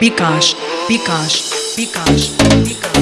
Pikash, Pikash, Pikash, Pikash.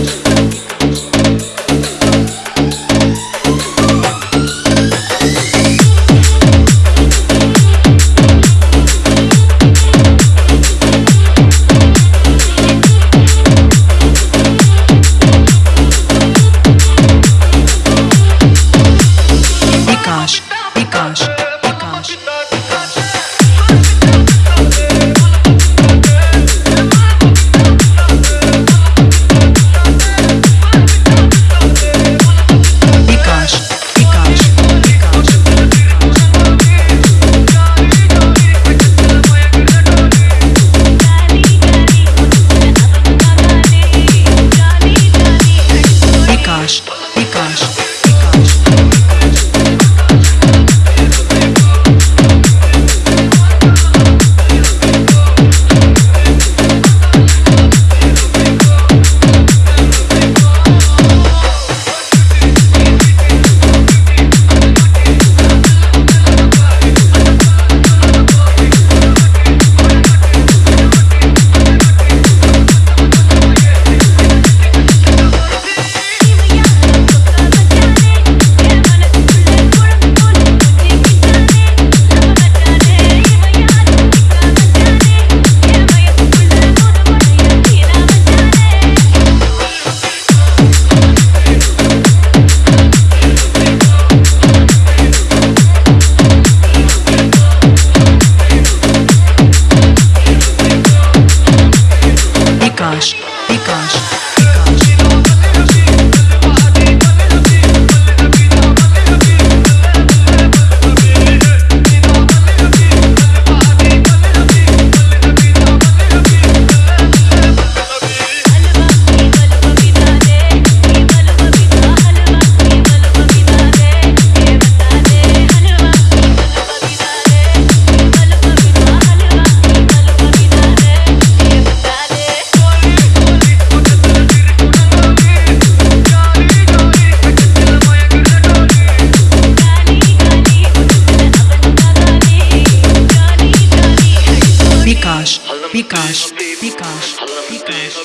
بكاش بكاش بكاش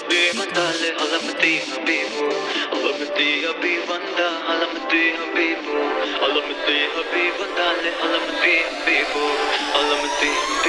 All I'm a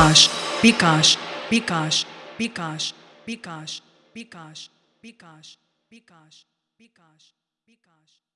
Bikash, Bikash, Bikash, Bikash, Bikash, Bikash, Bikash, Bikash, Bikash.